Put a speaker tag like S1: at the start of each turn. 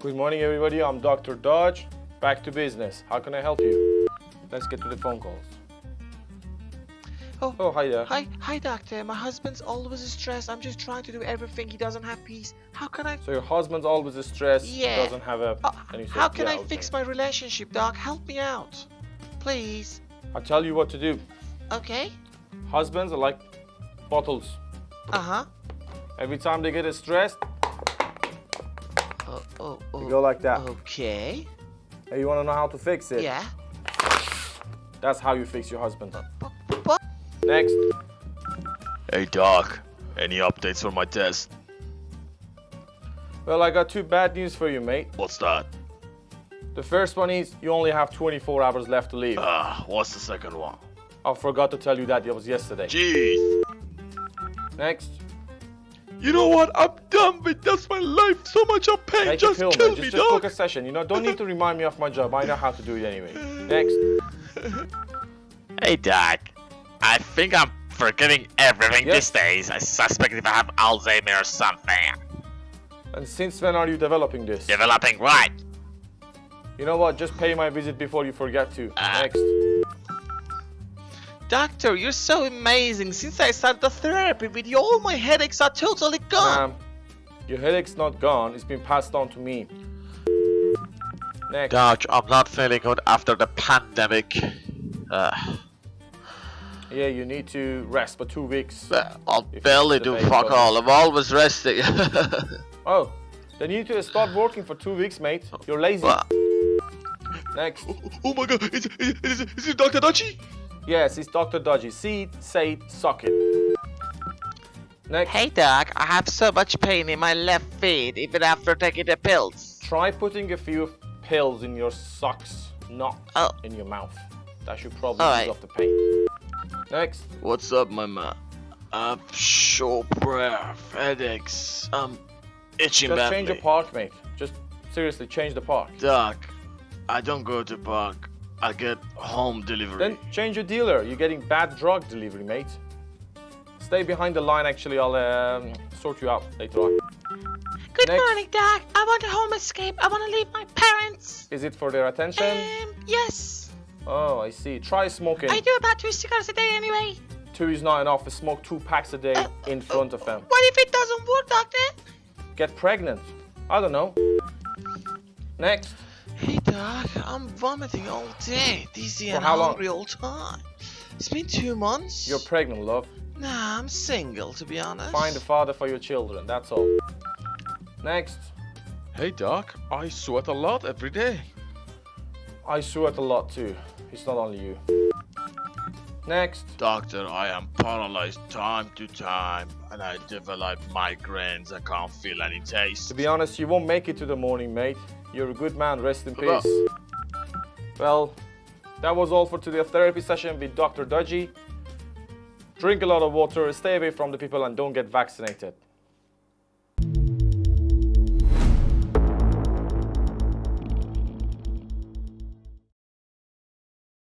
S1: Good morning, everybody. I'm Dr. Dodge. Back to business. How can I help you? Let's get to the phone calls.
S2: Oh,
S1: Oh, hi there.
S2: hi, hi, doctor. My husband's always stressed. I'm just trying to do everything. He doesn't have peace. How can I?
S1: So your husband's always stressed.
S2: Yeah.
S1: Doesn't have a.
S2: Uh, how can I fix my relationship, doc? Help me out, please.
S1: I'll tell you what to do.
S2: Okay.
S1: Husbands are like bottles.
S2: Uh huh.
S1: Every time they get stressed,
S2: Oh, oh,
S1: you
S2: oh.
S1: go like that.
S2: Okay.
S1: Hey, you want to know how to fix it?
S2: Yeah.
S1: That's how you fix your husband.
S2: What?
S1: Next.
S3: Hey Doc, any updates for my test?
S1: Well, I got two bad news for you, mate.
S3: What's that?
S1: The first one is you only have 24 hours left to leave.
S3: Ah, what's the second one?
S1: I forgot to tell you that. It was yesterday.
S3: Jeez.
S1: Next.
S3: You know what? I'm done with this. My life, so much of pain.
S1: Take
S3: just
S1: a pill,
S3: kill
S1: mate.
S3: me,
S1: Just, just book a session. You know, don't need to remind me of my job. I know how to do it anyway. Next.
S4: Hey, Doc. I think I'm forgetting everything
S1: Yes.
S4: these days. I suspect if I have Alzheimer or something.
S1: And since when are you developing this?
S4: Developing right.
S1: You know what? Just pay my visit before you forget to.
S4: Ah.
S1: Next.
S2: Doctor, you're so amazing. Since I started the therapy with you, all my headaches are totally gone.
S1: Um, your headache's not gone. It's been passed on to me. Next.
S4: Doc, I'm not feeling good after the pandemic. Uh,
S1: Yeah, you need to rest for two weeks.
S4: I'll barely do
S1: debatable.
S4: fuck all. I'm always resting.
S1: Oh, then you need to start working for two weeks, mate. You're lazy.
S4: Well,
S1: Next.
S3: Oh my god, is, is, is, is it Dr. Dachi?
S1: Yes, it's Dr. Dodgy. See it, say it, suck it. Next.
S2: Hey, doc. I have so much pain in my left feet, even after taking the pills.
S1: Try putting a few pills in your socks, not
S2: Oh.
S1: in your mouth. That should probably
S2: All
S1: ease
S2: right.
S1: off the pain. Next.
S3: What's up, my man? I'm short breath, headaches, um, itching
S1: Just
S3: badly.
S1: change the park, mate. Just seriously change the park.
S3: Doc, I don't go to park. I get home delivery.
S1: Then change your dealer. You're getting bad drug delivery, mate. Stay behind the line. Actually, I'll um, sort you out later on.
S2: Good
S1: Next.
S2: morning, doc. I want a home escape. I want to leave my parents.
S1: Is it for their attention?
S2: Um, yes.
S1: Oh, I see. Try smoking.
S2: I do about two cigars a day anyway.
S1: Two is not enough. I smoke two packs a day in front of them.
S2: What if it doesn't work, doctor?
S1: Get pregnant. I don't know. Next.
S2: Hey, doc. I'm vomiting all day, dizzy
S1: For
S2: and
S1: how long?
S2: hungry all the time. It's been two months.
S1: You're pregnant, love.
S2: Nah, I'm single, to be honest.
S1: Find a father for your children. That's all. Next.
S3: Hey, Doc, I sweat a lot every day.
S1: I sweat a lot too. It's not only you. Next.
S3: Doctor, I am paralyzed time to time, and I develop migraines. I can't feel any taste.
S1: To be honest, you won't make it to the morning, mate. You're a good man. Rest in peace. Well, that was all for today's therapy session with Dr. Dodgy. Drink a lot of water, stay away from the people, and don't get vaccinated.